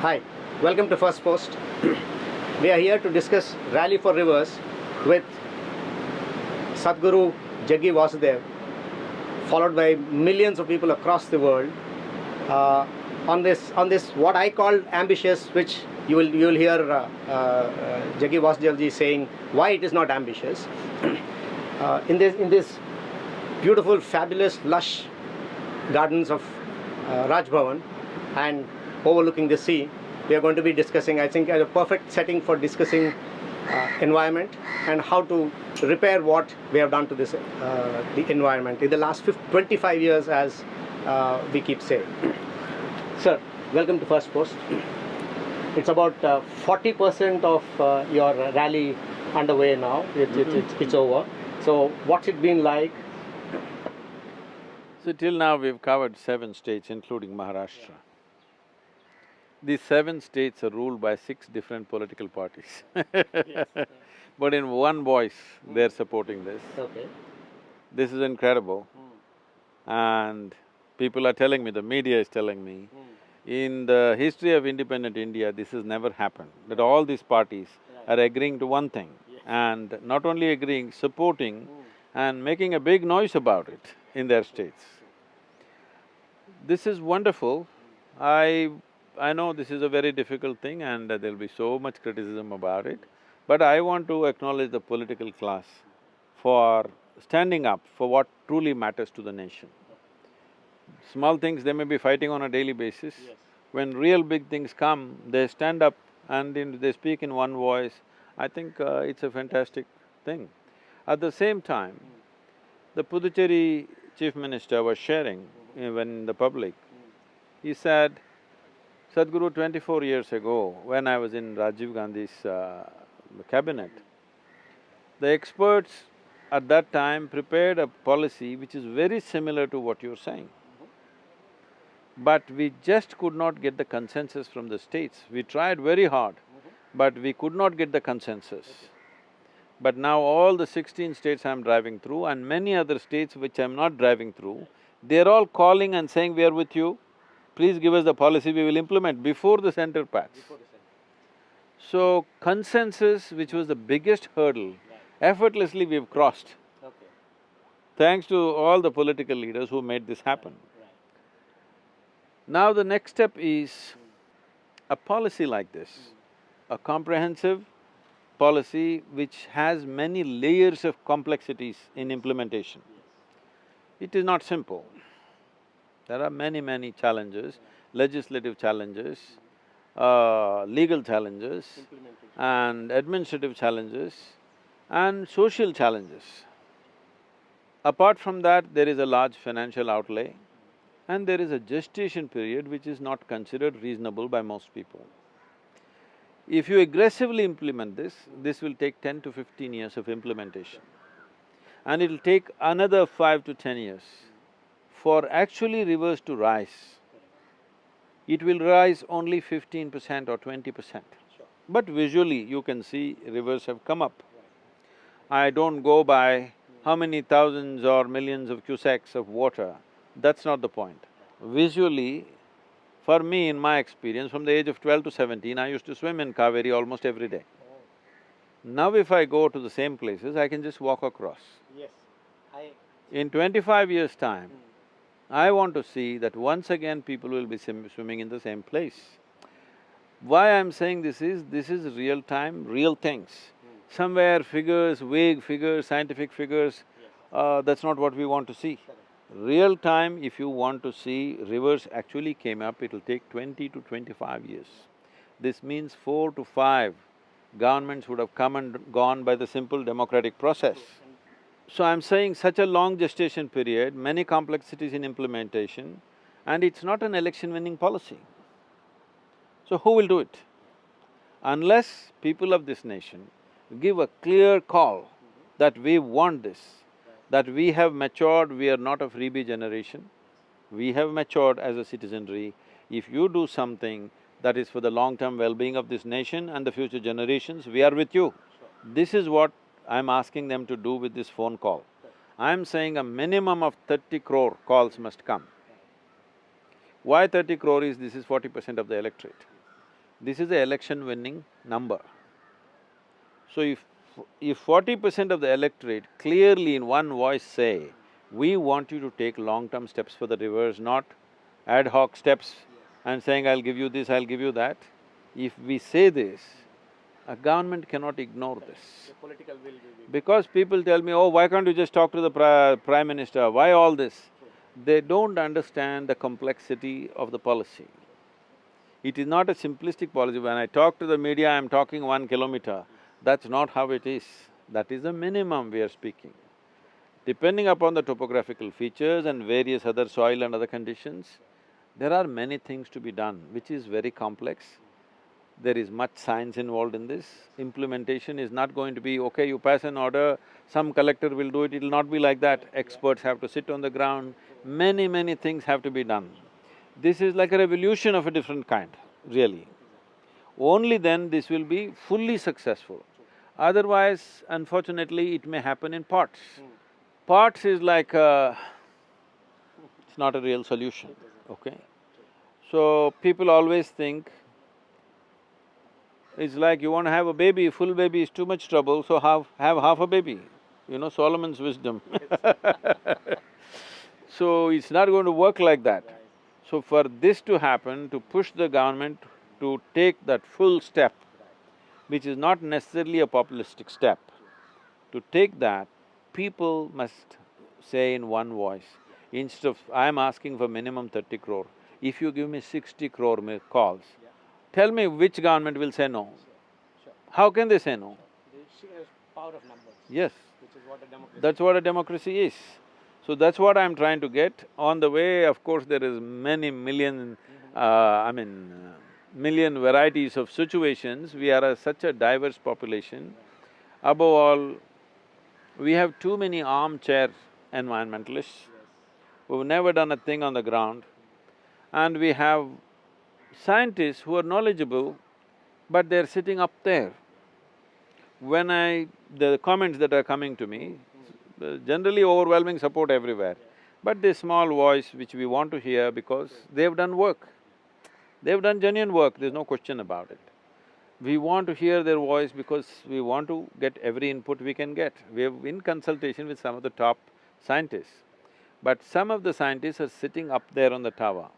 Hi, welcome to Firstpost. we are here to discuss Rally for Rivers with Sadhguru Jaggi Vasudev, followed by millions of people across the world. Uh, on this, on this, what I call ambitious, which you will you will hear uh, uh, Jaggi Vasudevji saying why it is not ambitious. uh, in this in this beautiful, fabulous, lush gardens of uh, Raj Bhavan and overlooking the sea, we are going to be discussing. I think a perfect setting for discussing uh, environment and how to repair what we have done to this uh, the environment in the last 50, 25 years, as uh, we keep saying. Sir, welcome to Firstpost. It's about uh, 40% of uh, your rally underway now. It's, it's, it's, it's over. So, what's it been like? So till now we've covered seven states including Maharashtra. These seven states are ruled by six different political parties But in one voice, they're supporting this. Okay. This is incredible. Hmm. And people are telling me, the media is telling me, hmm. in the history of independent India, this has never happened, that all these parties are agreeing to one thing and not only agreeing, supporting hmm. and making a big noise about it in their states. This is wonderful. I… I know this is a very difficult thing and there'll be so much criticism about it, but I want to acknowledge the political class for standing up for what truly matters to the nation. Small things, they may be fighting on a daily basis. When real big things come, they stand up and in, they speak in one voice. I think uh, it's a fantastic thing. At the same time, the Puducherry chief minister was sharing uh, when in the public, he said, Sadhguru, twenty-four years ago, when I was in Rajiv Gandhi's uh, cabinet, the experts at that time prepared a policy which is very similar to what you're saying. But we just could not get the consensus from the states. We tried very hard, but we could not get the consensus. But now all the sixteen states I'm driving through and many other states which I'm not driving through, they're all calling and saying, we are with you, please give us the policy, we will implement before the center packs. So consensus, which was the biggest hurdle, effortlessly we've crossed, thanks to all the political leaders who made this happen. Now the next step is a policy like this, a comprehensive policy which has many layers of complexities in implementation. It is not simple. There are many, many challenges, legislative challenges, uh, legal challenges and administrative challenges and social challenges. Apart from that, there is a large financial outlay and there is a gestation period which is not considered reasonable by most people. If you aggressively implement this, this will take ten to fifteen years of implementation. And it'll take another five to ten years for actually rivers to rise. It will rise only fifteen percent or twenty percent. But visually, you can see rivers have come up. I don't go by how many thousands or millions of cusecs of water, that's not the point. Visually, for me, in my experience, from the age of twelve to seventeen, I used to swim in Kaveri almost every day. Oh. Now if I go to the same places, I can just walk across. Yes. I… In twenty-five years' time, hmm. I want to see that once again people will be sim- swimming in the same place. Why I'm saying this is, this is real time, real things. Somewhere figures, vague figures, scientific figures, uh, that's not what we want to see. Real time, if you want to see rivers actually came up, it'll take twenty to twenty-five years. This means four to five governments would have come and gone by the simple democratic process. So I'm saying such a long gestation period, many complexities in implementation, and it's not an election-winning policy. So who will do it? Unless people of this nation give a clear call that we want this, that we have matured, we are not a freebie generation, we have matured as a citizenry. If you do something that is for the long-term well-being of this nation and the future generations, we are with you. This is what I'm asking them to do with this phone call. I'm saying a minimum of thirty crore calls must come. Why thirty crore is, this is forty percent of the electorate. This is the election winning number. So if if forty percent of the electorate clearly in one voice say, we want you to take long-term steps for the rivers, not ad hoc steps and saying, I'll give you this, I'll give you that. If we say this, a government cannot ignore this. political will will. Because people tell me, oh, why can't you just talk to the pri- prime minister, why all this? They don't understand the complexity of the policy. It is not a simplistic policy. When I talk to the media, I'm talking one kilometer. That's not how it is. That is the minimum we are speaking. Depending upon the topographical features and various other soil and other conditions, there are many things to be done, which is very complex. There is much science involved in this. Implementation is not going to be, okay, you pass an order, some collector will do it, it'll not be like that. Experts have to sit on the ground, many, many things have to be done. This is like a revolution of a different kind, really. Only then this will be fully successful. Otherwise, unfortunately, it may happen in parts. Hmm. Parts is like a… it's not a real solution, okay? So, people always think it's like you want to have a baby, full baby is too much trouble, so have… have half a baby. You know, Solomon's wisdom So, it's not going to work like that. So, for this to happen, to push the government to take that full step, which is not necessarily a populistic step, to take that, people must say in one voice, instead of, I'm asking for minimum thirty crore, if you give me sixty crore calls, tell me which government will say no? How can they say no? The power of numbers, Yes, which is what a democracy that's what a democracy is. So that's what I'm trying to get. On the way, of course, there is many million, uh, I mean, uh, million varieties of situations. We are a, such a diverse population. Above all, we have too many armchair environmentalists who've never done a thing on the ground. And we have scientists who are knowledgeable, but they're sitting up there. When I… the comments that are coming to me, uh, generally overwhelming support everywhere, but this small voice which we want to hear because they've done work. They've done genuine work, there's no question about it. We want to hear their voice because we want to get every input we can get. We're in consultation with some of the top scientists. But some of the scientists are sitting up there on the tower.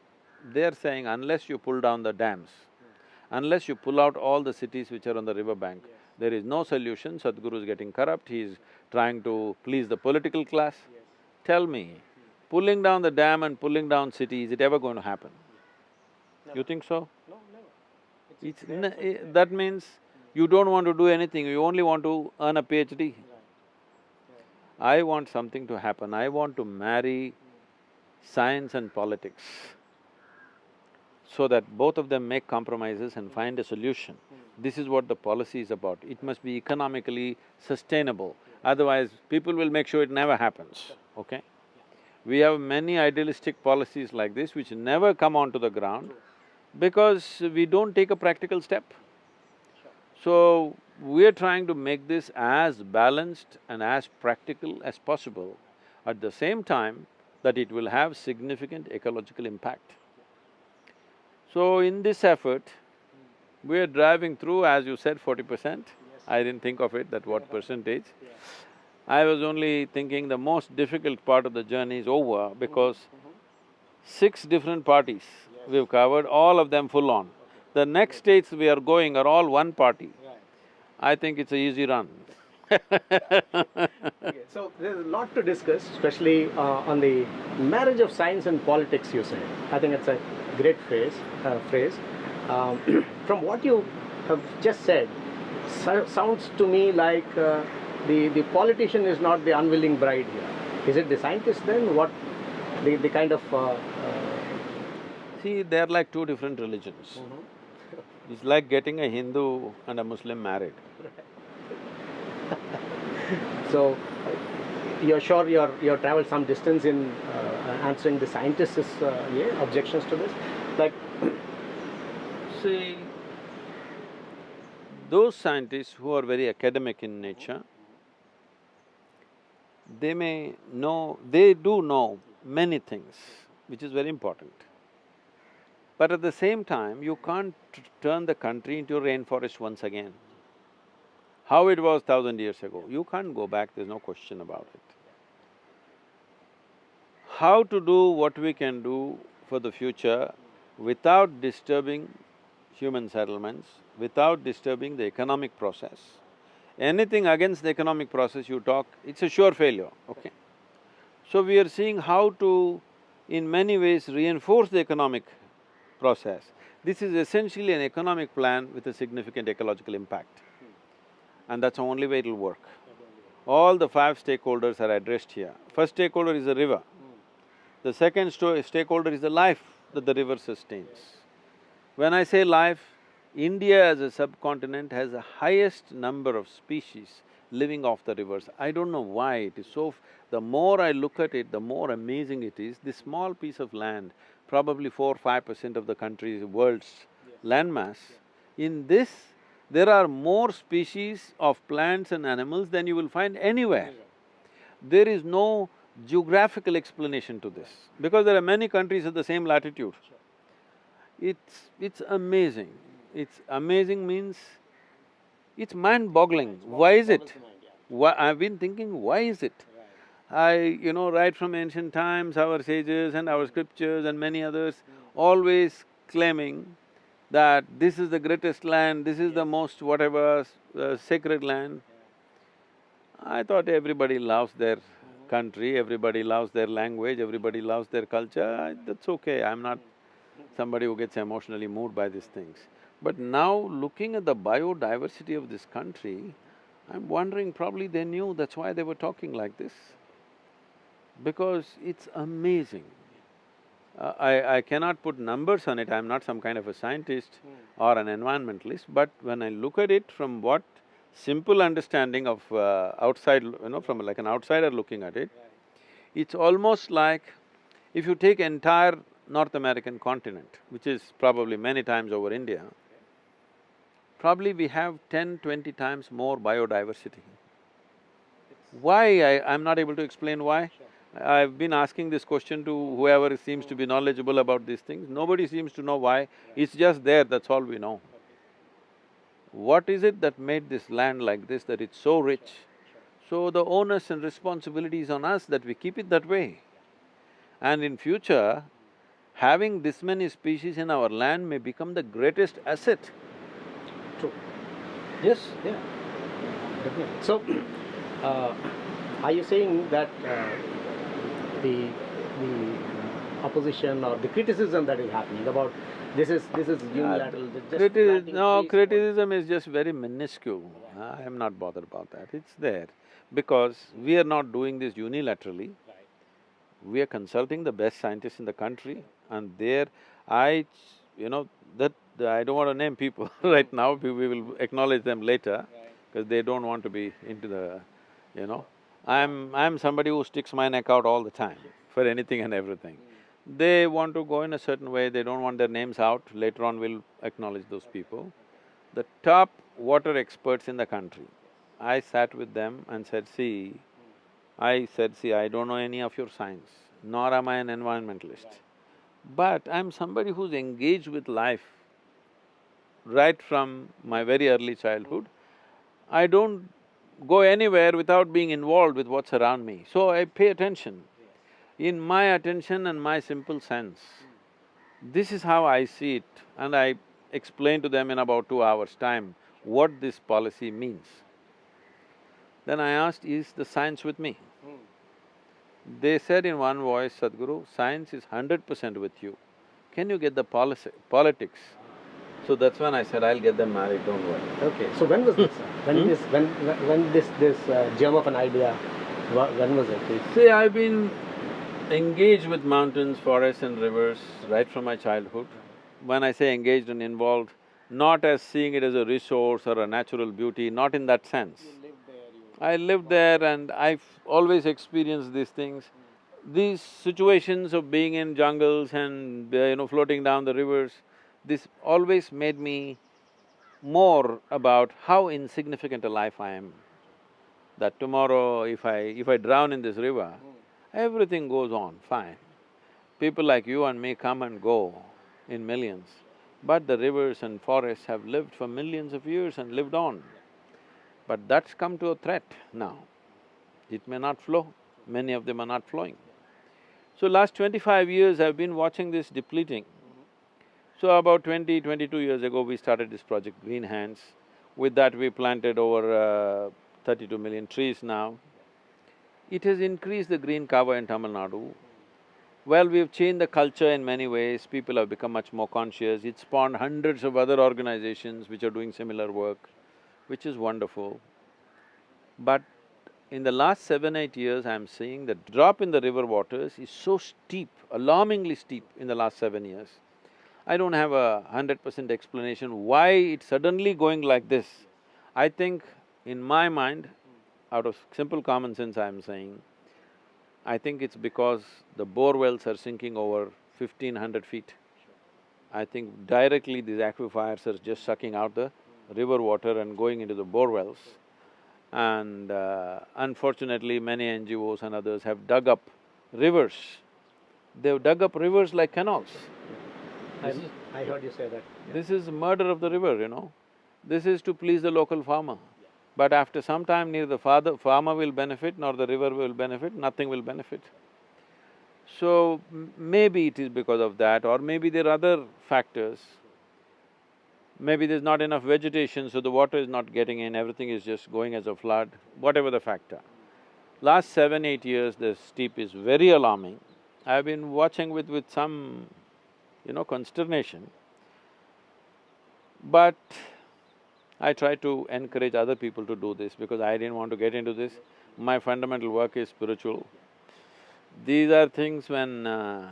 They're saying unless you pull down the dams, unless you pull out all the cities which are on the riverbank, there is no solution, Sadhguru is getting corrupt, he's trying to please the political class. Tell me, pulling down the dam and pulling down city, is it ever going to happen? You think so? No, never. It's… n- i- eh, that means you don't want to do anything, you only want to earn a PhD. I want something to happen, I want to marry science and politics so that both of them make compromises and find a solution. This is what the policy is about. It must be economically sustainable, otherwise people will make sure it never happens, okay? We have many idealistic policies like this which never come onto the ground because we don't take a practical step. So, we're trying to make this as balanced and as practical as possible, at the same time that it will have significant ecological impact. So, in this effort, we're driving through, as you said, forty percent. I didn't think of it, that what percentage. I was only thinking the most difficult part of the journey is over because six different parties we've covered, all of them full on. The next states we are going are all one party. I think it's a easy run. Okay, so there's a lot to discuss, especially uh, on the marriage of science and politics. You said. I think it's a great phrase. Uh, phrase. Um, from what you have just said, so, sounds to me like uh, the the politician is not the unwilling bride here. Is it the scientist then? What the the kind of uh, uh, See, they're like two different religions. It's like getting a Hindu and a Muslim married. so you're sure you're you're traveled some distance in uh, answering the scientists' uh, yeah, objections to this, like. See, those scientists who are very academic in nature, they may know… they do know many things, which is very important. But at the same time, you can't turn the country into a rainforest once again. How it was thousand years ago, you can't go back, there's no question about it. How to do what we can do for the future without disturbing human settlements, without disturbing the economic process. Anything against the economic process you talk, it's a sure failure, okay? So we are seeing how to, in many ways, reinforce the economic process. This is essentially an economic plan with a significant ecological impact. And that's the only way it'll work. All the five stakeholders are addressed here. First stakeholder is the river. The second sto- stakeholder is the life that the river sustains. When I say life, India as a subcontinent has the highest number of species living off the rivers. I don't know why it is so… F- the more I look at it, the more amazing it is. This small piece of land, probably four, five percent of the country's, world's landmass, in this, there are more species of plants and animals than you will find anywhere. There is no geographical explanation to this, because there are many countries at the same latitude. It's… it's amazing. It's amazing means, it's mind-boggling. Why is it? Why… I've been thinking, why is it? I… you know, right from ancient times, our sages and our scriptures and many others always claiming that this is the greatest land, this is the most whatever uh, sacred land. I thought everybody loves their country, everybody loves their language, everybody loves their culture, that's okay, I'm not somebody who gets emotionally moved by these things. But now, looking at the biodiversity of this country, I'm wondering probably they knew, that's why they were talking like this. Because it's amazing. Uh, I… I cannot put numbers on it, I'm not some kind of a scientist or an environmentalist, but when I look at it from what simple understanding of uh, outside, you know, from like an outsider looking at it, it's almost like if you take entire North American continent, which is probably many times over India, probably we have ten, twenty times more biodiversity. Why I… I'm not able to explain why. I've been asking this question to whoever seems to be knowledgeable about these things, nobody seems to know why, it's just there, that's all we know. What is it that made this land like this, that it's so rich? So the onus and responsibility is on us that we keep it that way. And in future, having this many species in our land may become the greatest asset. True. Yes, yeah, definitely. So, uh, are you saying that uh, the the opposition or the criticism that is happening about this is this is unilateral, just Criti- no, criticism is just very minuscule. I am not bothered about that, it's there. Because we are not doing this unilaterally. We are consulting the best scientists in the country and there, I… you know, that… I don't want to name people right now, we we will acknowledge them later, because they don't want to be into the… you know. I'm… I'm somebody who sticks my neck out all the time for anything and everything. They want to go in a certain way, they don't want their names out, later on we'll acknowledge those people. The top water experts in the country, I sat with them and said, see, I said, see, I don't know any of your science, nor am I an environmentalist. But I'm somebody who's engaged with life right from my very early childhood. I don't go anywhere without being involved with what's around me, so I pay attention. In my attention and my simple sense, this is how I see it and I explain to them in about two hours' time what this policy means. Then I asked, is the science with me? They said in one voice, Sadhguru, science is hundred percent with you. Can you get the policy, politics? So that's when I said, I'll get them married, don't worry. Okay, so when was this? sir? When Hmm? this… when when this this uh, germ of an idea, when was it? See, I've been engaged with mountains, forests and rivers right from my childhood. When I say engaged and involved, not as seeing it as a resource or a natural beauty, not in that sense. I lived there and I've always experienced these things. These situations of being in jungles and, uh, you know, floating down the rivers, this always made me more about how insignificant a life I am. That tomorrow if I… if I drown in this river, everything goes on fine. People like you and me come and go. in millions. But the rivers and forests have lived for millions of years and lived on. But that's come to a threat now. It may not flow, many of them are not flowing. So last twenty-five years I've been watching this depleting. So about 20, 22 years ago, we started this project GreenHands. With that, we planted over uh, thirty-two million trees now. It has increased the green cover in Tamil Nadu. Well, we've changed the culture in many ways, people have become much more conscious, it spawned hundreds of other organizations which are doing similar work, which is wonderful. But in the last seven, eight years, I'm seeing the drop in the river waters is so steep, alarmingly steep in the last seven years. I don't have a hundred percent explanation why it's suddenly going like this. I think in my mind, out of simple common sense I'm saying, I think it's because the bore wells are sinking over fifteen hundred feet. I think directly these aquifers are just sucking out the river water and going into the bore wells. And uh, unfortunately, many NGOs and others have dug up rivers. They've dug up rivers like canals. I, I heard you say that. This is murder of the river, you know. This is to please the local farmer. But after some time, neither the father, farmer will benefit nor the river will benefit, nothing will benefit. So, maybe it is because of that or maybe there are other factors. Maybe there's not enough vegetation, so the water is not getting in, everything is just going as a flood, whatever the factor. Last seven, eight years, the steep is very alarming. I've been watching with… with some, you know, consternation. But I try to encourage other people to do this because I didn't want to get into this. My fundamental work is spiritual. These are things when… Uh,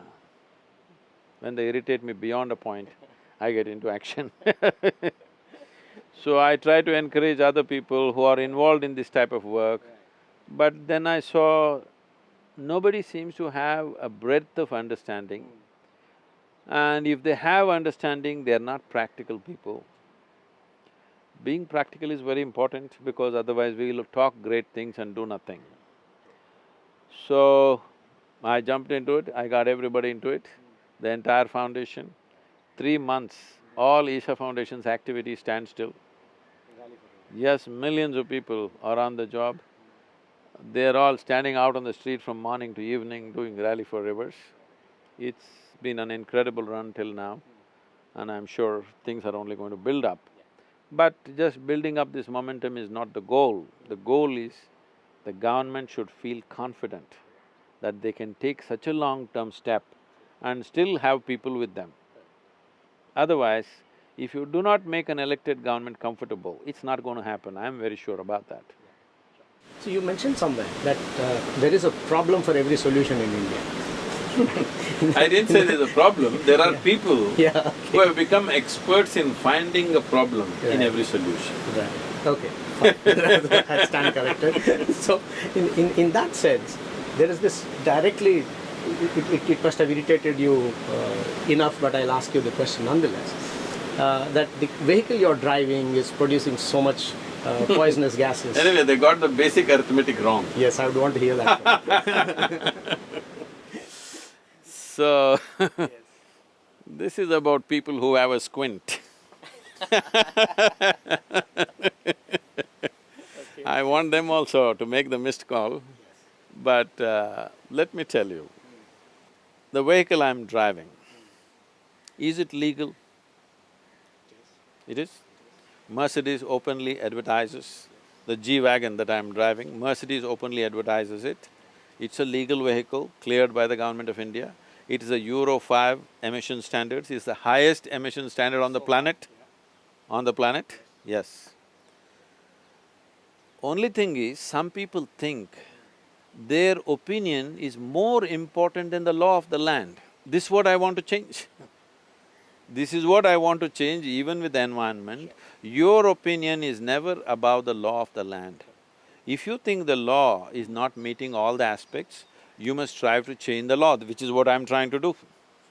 when they irritate me beyond a point, I get into action So I try to encourage other people who are involved in this type of work, but then I saw nobody seems to have a breadth of understanding. And if they have understanding, they're not practical people. Being practical is very important because otherwise we'll talk great things and do nothing. So, I jumped into it, I got everybody into it, the entire foundation. Three months, all Isha Foundation's activities stand still. Yes, millions of people are on the job. They're all standing out on the street from morning to evening doing rally for rivers. It's been an incredible run till now and I'm sure things are only going to build up. But just building up this momentum is not the goal. The goal is the government should feel confident that they can take such a long-term step and still have people with them. Otherwise, if you do not make an elected government comfortable, it's not going to happen, I'm very sure about that. So you mentioned somewhere that uh, there is a problem for every solution in India. I didn't say there's a problem, there are people Yeah, who have become experts in finding a problem in every solution. right, okay. I stand corrected. So, in, in, in that sense, there is this directly, it, it, it must have irritated you uh, enough, but I'll ask you the question nonetheless. Uh, that the vehicle you're driving is producing so much uh, poisonous gases. Anyway, they got the basic arithmetic wrong. Yes, I would want to hear that. So, this is about people who have a squint. I want them also to make the missed call, but uh, let me tell you, the vehicle I'm driving, is it legal? It is. Mercedes openly advertises, the G-Wagon that I'm driving, Mercedes openly advertises it. It's a legal vehicle cleared by the government of India. It is a Euro five emission standards, it's the highest emission standard on the planet. On the planet, yes. Only thing is, some people think their opinion is more important than the law of the land. This is what I want to change. This is what I want to change even with the environment. Your opinion is never above the law of the land. If you think the law is not meeting all the aspects, you must strive to change the law, which is what I'm trying to do.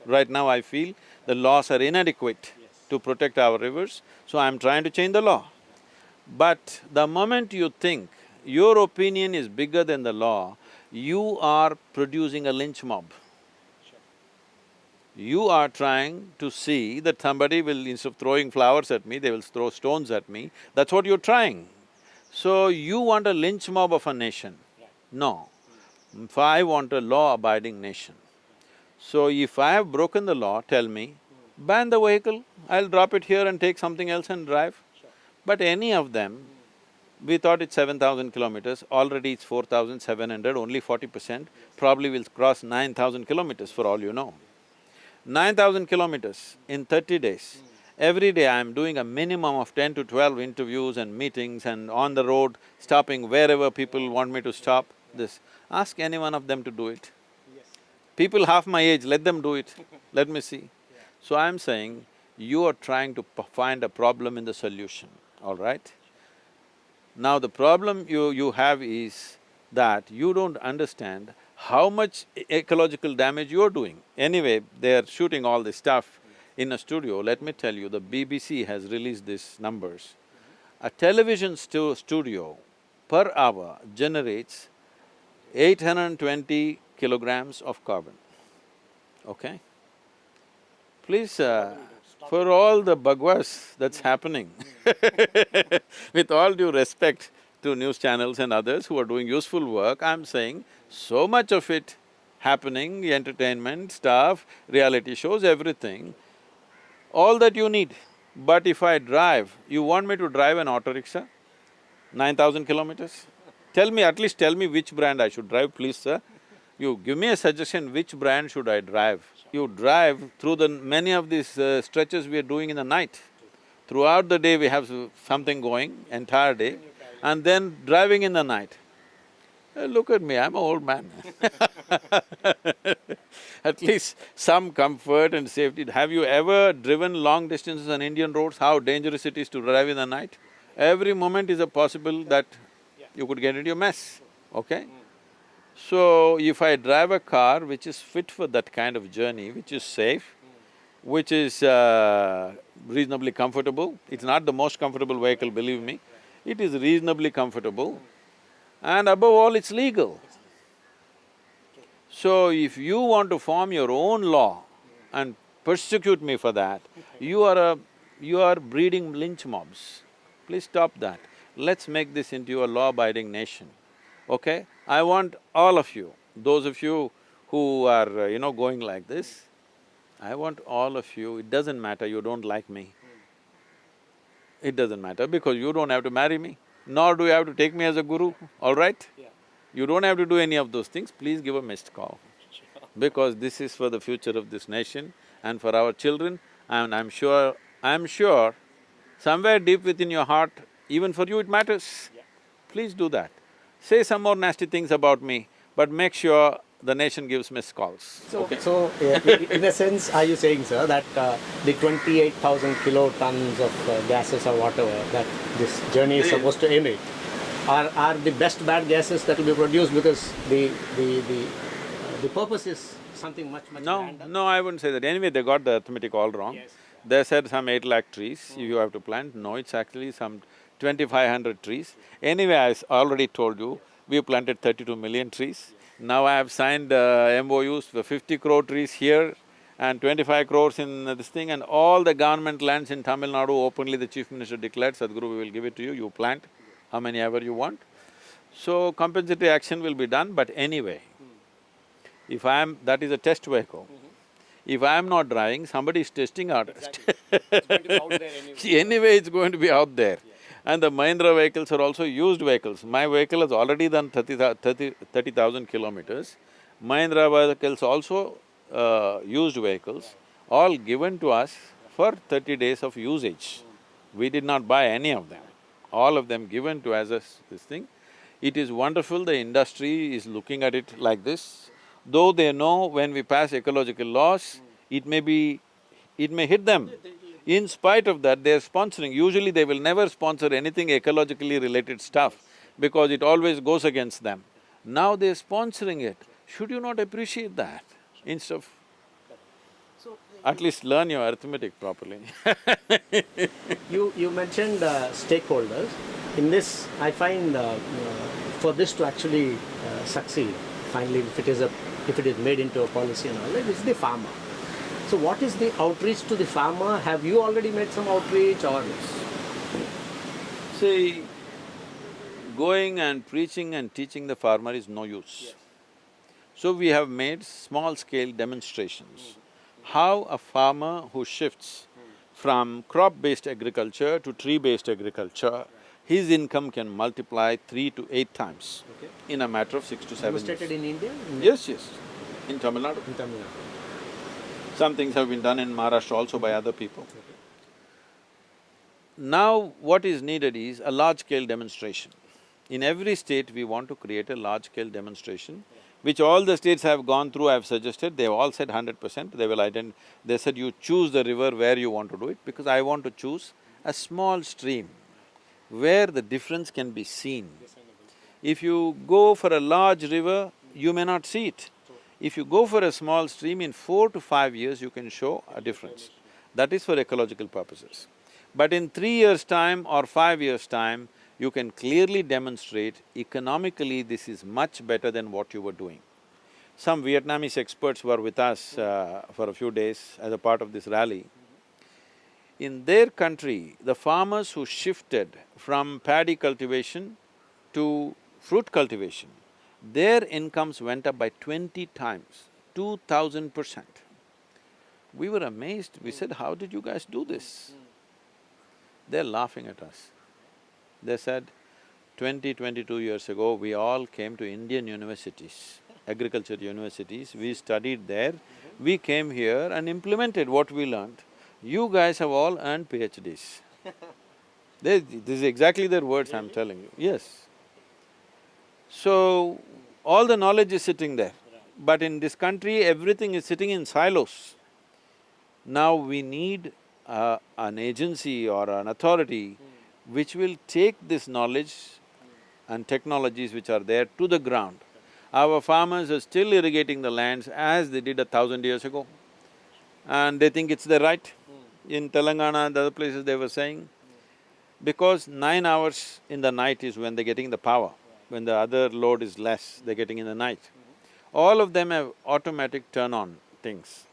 Right now I feel the laws are inadequate to protect our rivers, so I'm trying to change the law. But the moment you think your opinion is bigger than the law, you are producing a lynch mob. You are trying to see that somebody will, instead of throwing flowers at me, they will throw stones at me. That's what you're trying. So you want a lynch mob of a nation? No. If I want a law-abiding nation. So if I have broken the law, tell me, ban the vehicle, I'll drop it here and take something else and drive. But any of them, we thought it's seven thousand kilometers, already it's four thousand seven hundred, only forty percent, probably will cross nine thousand kilometers for all you know. Nine thousand kilometers in thirty days. Every day I'm doing a minimum of ten to twelve interviews and meetings and on the road, stopping wherever people want me to stop, this. Ask any one of them to do it. Yes. People half my age, let them do it, let me see. So I'm saying, you are trying to p- find a problem in the solution, all right? Now the problem you… you have is that you don't understand how much e- ecological damage you're doing. Anyway, they're shooting all this stuff mm-hmm. in a studio, let me tell you, the BBC has released these numbers. Mm-hmm. A television stu- studio per hour generates 820 kilograms of carbon, okay? Please, uh, for all the bakwas that's happening, with all due respect to news channels and others who are doing useful work, I'm saying so much of it happening, entertainment, stuff, reality shows, everything, all that you need. But if I drive, you want me to drive an auto rickshaw? Nine thousand kilometers? Tell me, at least tell me which brand I should drive, please, sir. You give me a suggestion, which brand should I drive? You drive through the… many of these uh, stretches we are doing in the night. Throughout the day we have something going, entire day, and then driving in the night. Uh, look at me, I'm an old man At least some comfort and safety. Have you ever driven long distances on Indian roads, how dangerous it is to drive in the night? Every moment is a possible that you could get into a mess, okay? So, if I drive a car which is fit for that kind of journey, which is safe, which is uh, reasonably comfortable, it's not the most comfortable vehicle, believe me, it is reasonably comfortable, and above all, it's legal. So, if you want to form your own law and persecute me for that, you are a… you are breeding lynch mobs. Please stop that. Let's make this into a law-abiding nation, okay? I want all of you, those of you who are, uh, you know, going like this, I want all of you, it doesn't matter, you don't like me. It doesn't matter because you don't have to marry me, nor do you have to take me as a guru, all right? You don't have to do any of those things, please give a missed call. Because this is for the future of this nation and for our children, and I'm sure… I'm sure somewhere deep within your heart, even for you it matters. Please do that. Say some more nasty things about me, but make sure the nation gives missed calls, So, okay? so uh, in a sense, are you saying, sir, that uh, the twenty-eight thousand kilotons of uh, gases or whatever that this journey is supposed to emit are, are the best bad gases that will be produced because the, the, the, uh, the purpose is something much, much No, grander? no, I wouldn't say that. Anyway, they got the arithmetic all wrong. Yes. They said some eight lakh trees you have to plant. No, it's actually some twenty-five hundred trees. Anyway, I already told you, we planted thirty-two million trees. Now I have signed uh, MOUs for fifty crore trees here and twenty-five crores in this thing and all the government lands in Tamil Nadu openly the chief minister declared, Sadhguru, we will give it to you, you plant how many ever you want. So compensatory action will be done, but anyway, if I am… that is a test vehicle. If I am not driving, somebody is testing out. anyway, it's going to be out there. And the Mahindra vehicles are also used vehicles. My vehicle has already done 30 30 30,000 kilometers. Mahindra vehicles also uh, used vehicles, all given to us for thirty days of usage. We did not buy any of them, all of them given to us as this thing. It is wonderful, the industry is looking at it like this. Though they know when we pass ecological laws, it may be… it may hit them. In spite of that, they're sponsoring. Usually they will never sponsor anything ecologically related stuff because it always goes against them. Now they're sponsoring it. Should you not appreciate that instead of… at least learn your arithmetic properly You, you mentioned uh, stakeholders. In this, I find uh, for this to actually uh, succeed, finally, if it is a, if it is made into a policy and all that, it's the farmer. So what is the outreach to the farmer? Have you already made some outreach or? See, going and preaching and teaching the farmer is no use. So we have made small-scale demonstrations. Mm-hmm. How a farmer who shifts mm-hmm. from crop-based agriculture to tree-based agriculture, his income can multiply three to eight times Okay. in a matter of six to seven years. Demonstrated in India? In Yes, yes, in Tamil Nadu. in Tamil Nadu. Some things have been done in Maharashtra also by other people. Now what is needed is a large-scale demonstration. In every state, we want to create a large-scale demonstration, which all the states have gone through, I've suggested, they've all said hundred percent, they will ident… They said you choose the river where you want to do it, because I want to choose a small stream where the difference can be seen. If you go for a large river, you may not see it. If you go for a small stream, in four to five years, you can show a difference. That is for ecological purposes. But in three years' time or five years' time, you can clearly demonstrate economically this is much better than what you were doing. Some Vietnamese experts were with us uh, for a few days as a part of this rally. In their country, the farmers who shifted from paddy cultivation to fruit cultivation, their incomes went up by twenty times, two thousand percent. We were amazed, we said, how did you guys do this? They're laughing at us. They said, 20, 22 years ago, we all came to Indian universities, agriculture universities, we studied there, we came here and implemented what we learned. You guys have all earned PhDs. They, this is exactly their words I'm telling you, yes. So, all the knowledge is sitting there. But in this country, everything is sitting in silos. Now we need uh, an agency or an authority which will take this knowledge and technologies which are there to the ground. Our farmers are still irrigating the lands as they did a thousand years ago. And they think it's their right. In Telangana and other places they were saying, because nine hours in the night is when they're getting the power, when the other load is less, they're getting in the night. All of them have automatic turn-on things.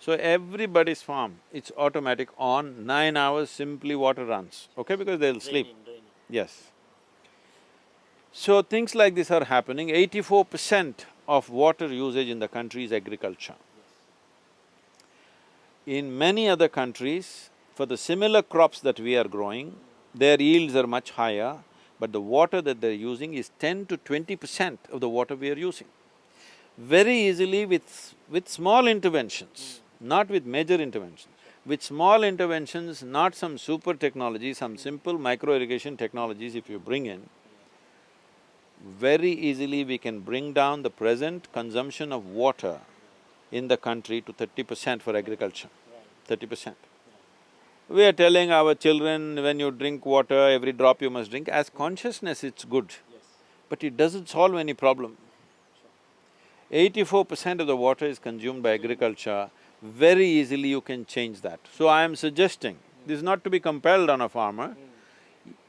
So everybody's farm, it's automatic on, nine hours simply water runs, okay, because they'll sleep. Yes. So things like this are happening, eighty-four percent of water usage in the country is agriculture. In many other countries, for the similar crops that we are growing, their yields are much higher, but the water that they're using is ten to twenty percent of the water we are using. Very easily with… with small interventions, hmm. not with major interventions, with small interventions, not some super technology, some hmm. simple micro irrigation technologies if you bring in, very easily we can bring down the present consumption of water in the country to thirty percent for agriculture, thirty percent. We are telling our children, when you drink water, every drop you must drink, as consciousness it's good, but it doesn't solve any problem. Eighty-four percent of the water is consumed by agriculture, very easily you can change that. So I am suggesting, this is not to be compelled on a farmer,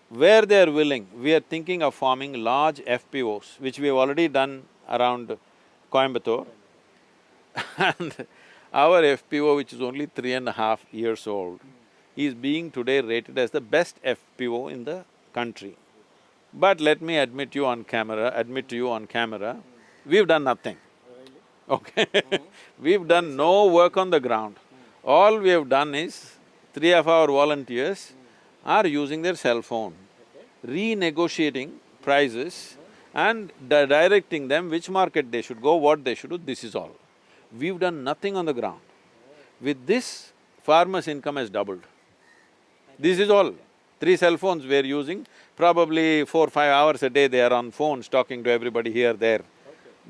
where they are willing, we are thinking of forming large FPOs, which we have already done around Coimbatore. and our FPO, which is only three and a half years old, is being today rated as the best FPO in the country. But let me admit you on camera, admit to you on camera, we've done nothing. Okay? we've done no work on the ground. All we have done is, three of our volunteers are using their cell phone, renegotiating prices and di- directing them which market they should go, what they should do, this is all. We've done nothing on the ground. With this, farmers' income has doubled. This is all. Three cell phones we're using, probably four, five hours a day they are on phones talking to everybody here, there.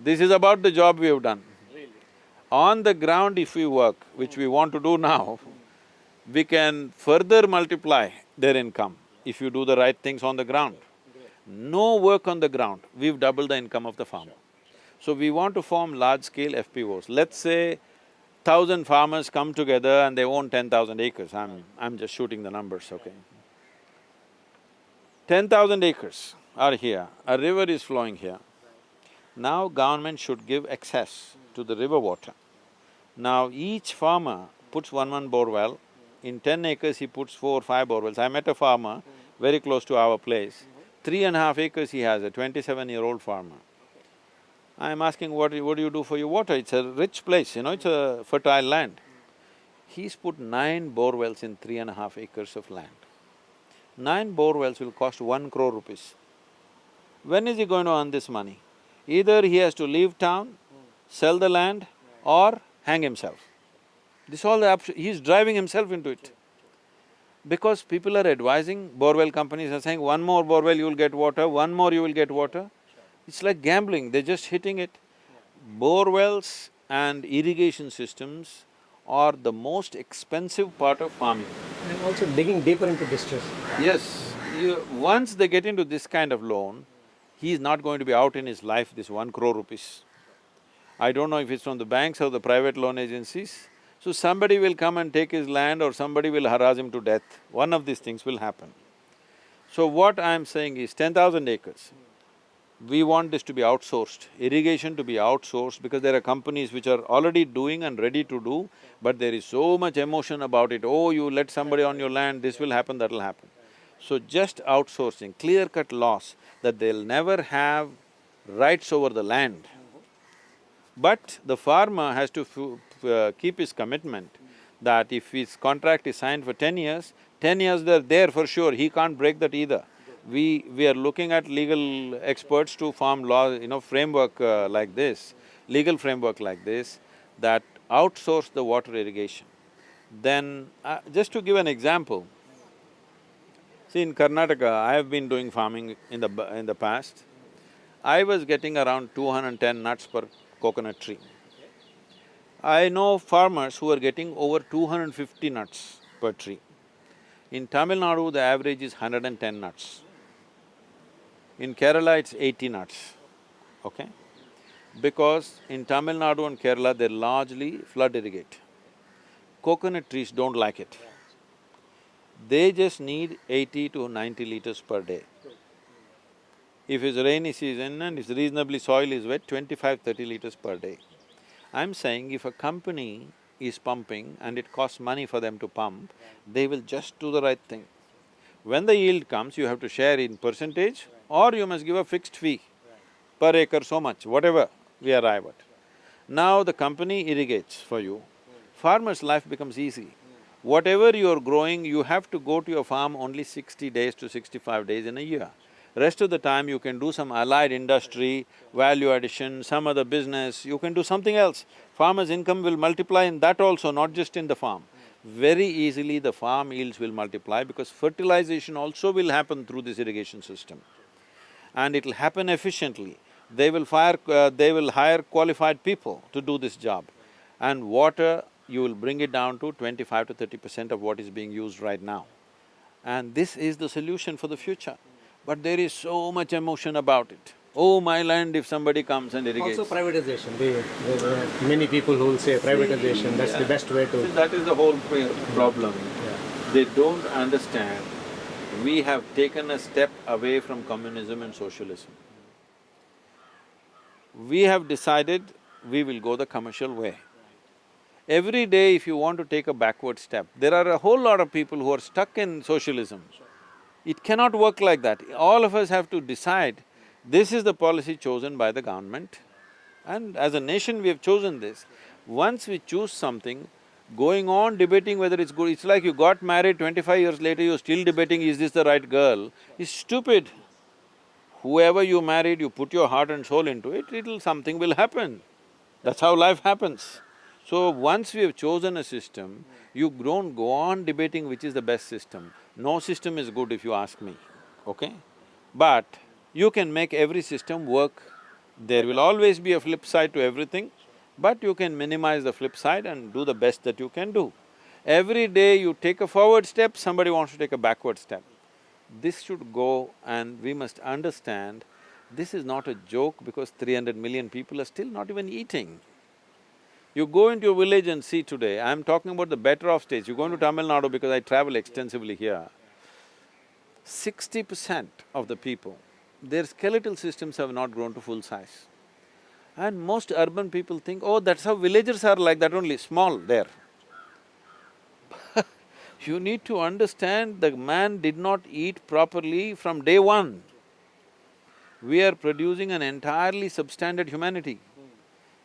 This is about the job we have done. On the ground if we work, which we want to do now, we can further multiply their income if you do the right things on the ground. No work on the ground, we've doubled the income of the farmer. So we want to form large-scale FPOs. Let's say thousand farmers come together and they own ten thousand acres, I'm… I'm just shooting the numbers, okay? Ten thousand acres are here, a river is flowing here. Now government should give access to the river water. Now each farmer puts one one bore well, in ten acres he puts four, or five bore wells. I met a farmer very close to our place, three and a half acres he has, a twenty-seven-year-old farmer. I'm asking, what, do you- what do you do for your water? It's a rich place, you know, it's a fertile land. He's put nine bore wells in three and a half acres of land. Nine bore wells will cost one crore rupees. When is he going to earn this money? Either he has to leave town, sell the land or hang himself. This all the option, he's driving himself into it. Because people are advising, borewell companies are saying, one more borewell you will get water, one more you will get water. It's like gambling, they're just hitting it. Bore wells and irrigation systems are the most expensive part of farming. And also digging deeper into distress. Yes, you, once they get into this kind of loan, he is not going to be out in his life this one crore rupees. I don't know if it's from the banks or the private loan agencies. So somebody will come and take his land or somebody will harass him to death. One of these things will happen. So what I'm saying is ten thousand acres. We want this to be outsourced, irrigation to be outsourced because there are companies which are already doing and ready to do, but there is so much emotion about it, oh, you let somebody on your land, this will happen, that'll happen. So just outsourcing, clear-cut laws that they'll never have rights over the land. But the farmer has to uh, keep his commitment that if his contract is signed for ten years, ten years they're there for sure, he can't break that either. We… we are looking at legal experts to form law, you know, framework uh, like this, legal framework like this, that outsource the water irrigation. Then, uh, just to give an example, see in Karnataka, I have been doing farming in the… in the past. I was getting around two hundred and ten nuts per coconut tree. I know farmers who are getting over two hundred and fifty nuts per tree. In Tamil Nadu, the average is hundred and ten nuts. In Kerala, it's eighty nuts, okay? Because in Tamil Nadu and Kerala, they largely flood irrigate. Coconut trees don't like it. They just need eighty to ninety liters per day. If it's rainy season and if reasonably soil is wet, 25, 30 liters per day. I'm saying if a company is pumping and it costs money for them to pump, they will just do the right thing. When the yield comes, you have to share in percentage or you must give a fixed fee per acre so much, whatever we arrive at. Now the company irrigates for you, farmer's life becomes easy. Whatever you're growing, you have to go to your farm only sixty days to sixty-five days in a year. Rest of the time you can do some allied industry, value addition, some other business, you can do something else. Farmer's income will multiply in that also, not just in the farm. Very easily the farm yields will multiply because fertilization also will happen through this irrigation system. And it'll happen efficiently. They will fire… Uh, they will hire qualified people to do this job. And water, you will bring it down to twenty-five to thirty percent of what is being used right now. And this is the solution for the future. But there is so much emotion about it. Oh, my land, if somebody comes and irrigates. Also privatization, the, the, the many people who will say privatization, that's the best way See, to… that is the whole problem. Yeah. They don't understand, we have taken a step away from communism and socialism. We have decided we will go the commercial way. Every day if you want to take a backward step, there are a whole lot of people who are stuck in socialism. It cannot work like that. All of us have to decide, this is the policy chosen by the government and as a nation we have chosen this. Once we choose something, going on debating whether it's good, it's like you got married, twenty-five years later you're still debating, is this the right girl, is stupid. Whoever you married, you put your heart and soul into it, it'll… something will happen. That's how life happens. So once we have chosen a system, you don't go on debating which is the best system. No system is good if you ask me, okay? But you can make every system work. There will always be a flip side to everything, but you can minimize the flip side and do the best that you can do. Every day you take a forward step, somebody wants to take a backward step. This should go and we must understand, this is not a joke because three hundred million people are still not even eating. You go into a village and see today, I'm talking about the better off states, you go into Tamil Nadu because I travel extensively here. Sixty percent of the people, their skeletal systems have not grown to full size. And most urban people think, oh, that's how villagers are like that only, small there. you need to understand the man did not eat properly from day one. We are producing an entirely substandard humanity.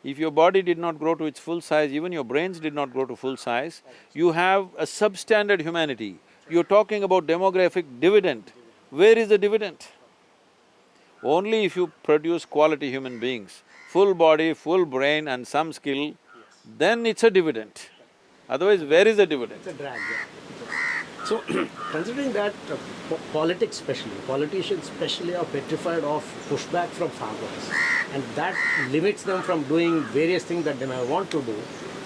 If your body did not grow to its full size, even your brains did not grow to full size, you have a substandard humanity. You're talking about demographic dividend. Where is the dividend? Only if you produce quality human beings, full body, full brain and some skill, then it's a dividend. Otherwise, where is the dividend? It's a drag, yeah. So, considering that uh, po- politics especially, politicians especially are petrified of pushback from farmers and that limits them from doing various things that they may want to do.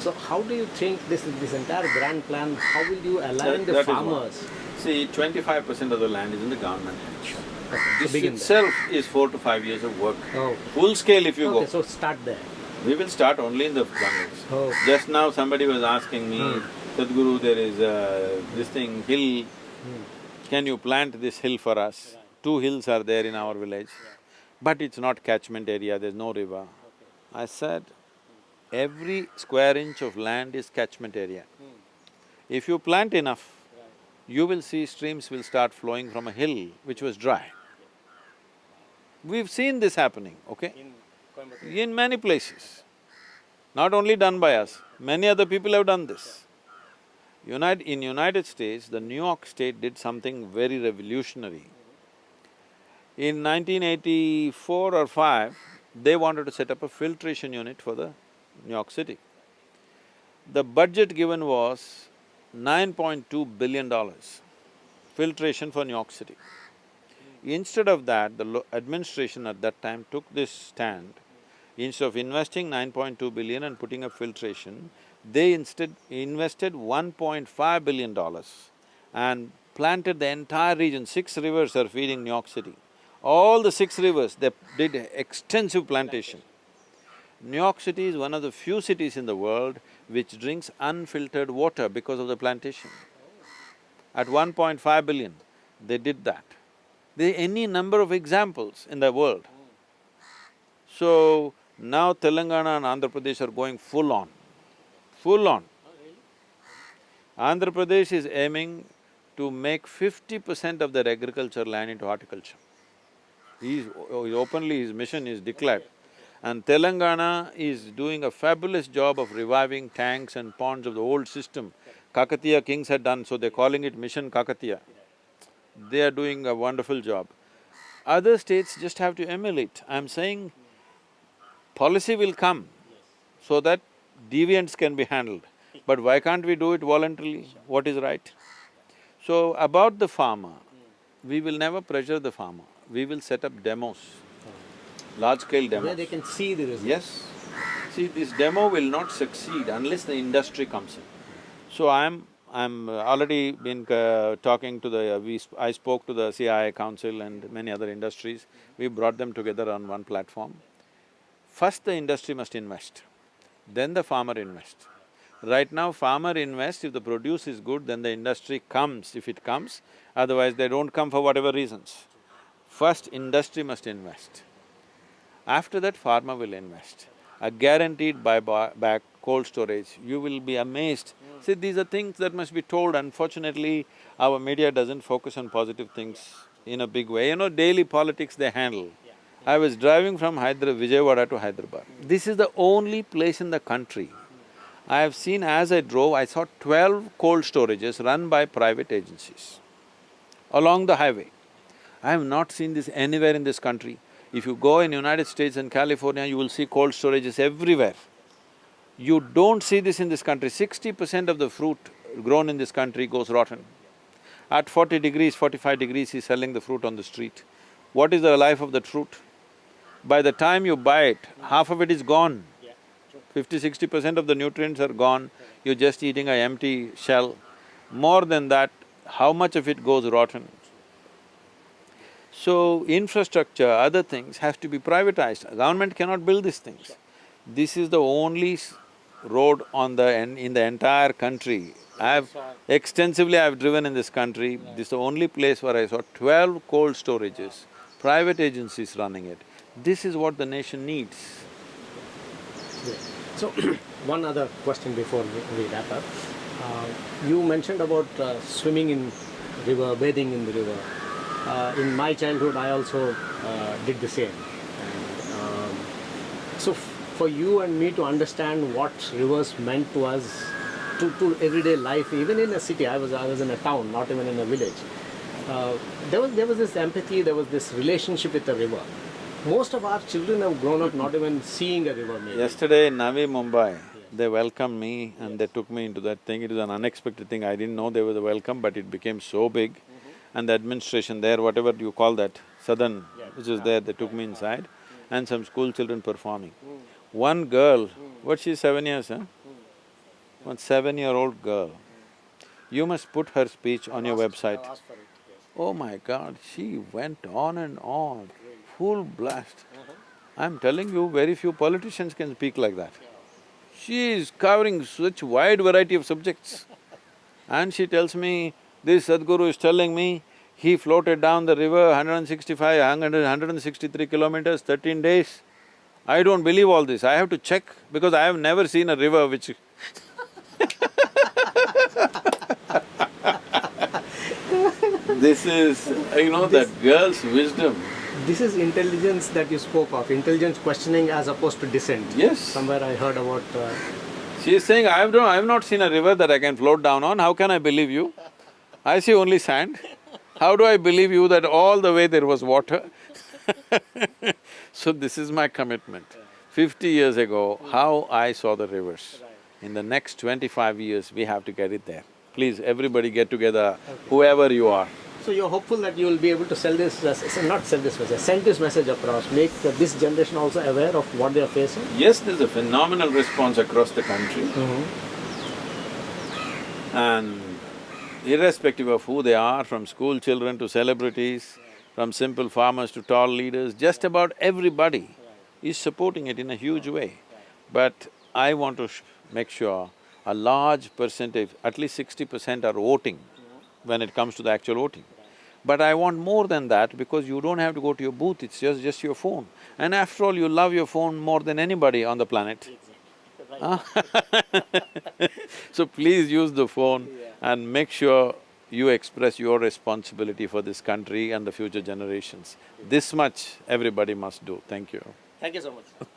So how do you think this, this entire grand plan, how will you align the That- that is one. farmers? See, twenty-five percent of the land is in the government hands. Okay, This itself is four to five years of work. Oh, Full scale if you okay, go. so start there. We will start only in the jungles. Oh. Just now somebody was asking me, Hmm. Sadhguru, there is uh, this thing, hill, Hmm. can you plant this hill for us? Two hills are there in our village, but it's not catchment area, there's no river. I said, every square inch of land is catchment area. If you plant enough, you will see streams will start flowing from a hill which was dry. We've seen this happening, okay? In many places. Not only done by us, many other people have done this. Unite… in United States, the New York State did something very revolutionary. In 1984 or 5, they wanted to set up a filtration unit for the New York City. The budget given was nine point two billion dollars, filtration for New York City. Instead of that, the administration at that time took this stand. Instead of investing nine point two billion and putting up filtration, they instead invested one point five billion dollars and planted the entire region. Six rivers are feeding New York City. All the six rivers, they did extensive plantation. New York City is one of the few cities in the world which drinks unfiltered water because of the plantation. At 1.5 billion, they did that. There are any number of examples in the world. So, now Telangana and Andhra Pradesh are going full on, full on. Andhra Pradesh is aiming to make fifty percent of their agriculture land into horticulture. He's openly, his mission is declared. And Telangana is doing a fabulous job of reviving tanks and ponds of the old system. Kakatiya kings had done, so they're calling it Mission Kakatiya. They are doing a wonderful job. Other states just have to emulate. I'm saying policy will come so that deviants can be handled. But why can't we do it voluntarily? What is right? So, about the farmer, we will never pressure the farmer. We will set up demos, large-scale demos. Where they can see the results. Yes. See, this demo will not succeed unless the industry comes in. So I'm… I'm uh, already been uh, talking to the… we… sp- I spoke to the CII Council and many other industries. We brought them together on one platform. First the industry must invest, then the farmer invest. Right now, farmer invests, if the produce is good, then the industry comes if it comes, otherwise they don't come for whatever reasons. First, industry must invest. After that, farmer will invest. A guaranteed buyback cold storage, you will be amazed. See, these are things that must be told. Unfortunately, our media doesn't focus on positive things in a big way. You know, daily politics they handle. I was driving from Hyderabad, Vijayawada to Hyderabad. This is the only place in the country. I have seen as I drove, I saw twelve cold storages run by private agencies along the highway. I have not seen this anywhere in this country. If you go in United States and California, you will see cold storages everywhere. You don't see this in this country. Sixty percent of the fruit grown in this country goes rotten. At forty degrees, forty-five degrees, he's selling the fruit on the street. What is the life of that fruit? By the time you buy it, half of it is gone. Fifty, sixty percent of the nutrients are gone, you're just eating a empty shell. More than that, how much of it goes rotten? So, infrastructure, other things have to be privatized. Government cannot build these things. This is the only road on the… in the entire country. I've… extensively I've driven in this country, this is the only place where I saw twelve cold storages, private agencies running it. This is what the nation needs. So, one other question before we, we wrap up. Uh, you mentioned about uh, swimming in river, bathing in the river. Uh, in my childhood, I also uh, did the same. And, um, so, for you and me to understand what rivers meant to us, to, to everyday life, even in a city, I was I was in a town, not even in a village. Uh, there was there was this empathy, there was this relationship with the river. Most of our children have grown up not even seeing a river. Maybe. Yesterday in Navi Mumbai, they welcomed me and they took me into that thing. It was an unexpected thing. I didn't know they were the welcome, but it became so big. And the administration there, whatever you call that, southern, which is there, they took me inside, and some school children performing. One girl, what she's seven years, huh? One seven-year-old girl. You must put her speech on your website. Oh my God, she went on and on, full blast. I'm telling you, very few politicians can speak like that. She is covering such wide variety of subjects. And she tells me, this Sadhguru is telling me, he floated down the river 165, 163 kilometers, thirteen days. I don't believe all this, I have to check because I have never seen a river which This is, you know, that girl's wisdom. This is intelligence that you spoke of, intelligence questioning as opposed to dissent. Yes. Somewhere I heard about. Uh, She is saying, I have… I have not seen a river that I can float down on, how can I believe you? I see only sand. How do I believe you that all the way there was water? So this is my commitment. Fifty years ago, how I saw the rivers. In the next twenty-five years, we have to get it there. Please, everybody get together, whoever you are. so you're hopeful that you will be able to sell this, uh, not sell this message, send this message across, make this generation also aware of what they are facing. Yes, there's a phenomenal response across the country. And irrespective of who they are, from school children to celebrities, from simple farmers to tall leaders, just about everybody is supporting it in a huge way. But I want to sh- make sure a large percentage, at least sixty percent are voting when it comes to the actual voting. But I want more than that because you don't have to go to your booth, it's just… just your phone. And after all, you love your phone more than anybody on the planet. So please use the phone and make sure you express your responsibility for this country and the future generations. This much everybody must do, thank you. Thank you so much.